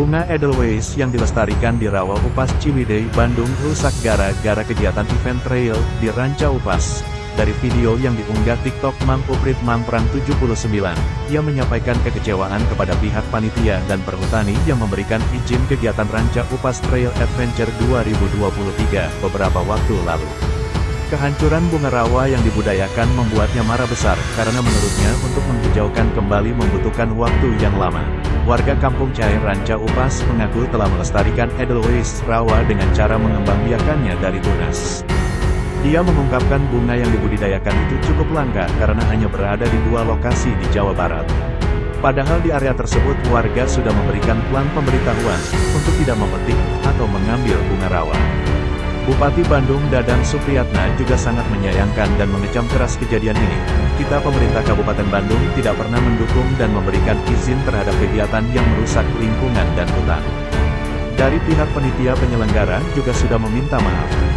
Bunga Edelweiss yang dilestarikan di Rawa Upas Ciwidey, Bandung rusak gara-gara kegiatan event trail di Ranca Upas. Dari video yang diunggah TikTok Mang Uprit Mangprang 79, ia menyampaikan kekecewaan kepada pihak panitia dan perhutani yang memberikan izin kegiatan Ranca Upas Trail Adventure 2023 beberapa waktu lalu. Kehancuran bunga rawa yang dibudayakan membuatnya marah besar, karena menurutnya untuk menghijaukan kembali membutuhkan waktu yang lama. Warga kampung Cair Ranca Upas mengaku telah melestarikan Edelweiss rawa dengan cara mengembangbiakannya dari tunas. Dia mengungkapkan bunga yang dibudidayakan itu cukup langka karena hanya berada di dua lokasi di Jawa Barat. Padahal di area tersebut warga sudah memberikan plan pemberitahuan untuk tidak memetik atau mengambil bunga rawa. Bupati Bandung Dadang Supriyatna juga sangat menyayangkan dan mengecam keras kejadian ini. Kita pemerintah Kabupaten Bandung tidak pernah mendukung dan memberikan izin terhadap kegiatan yang merusak lingkungan dan hutan. Dari pihak penitia penyelenggara juga sudah meminta maaf.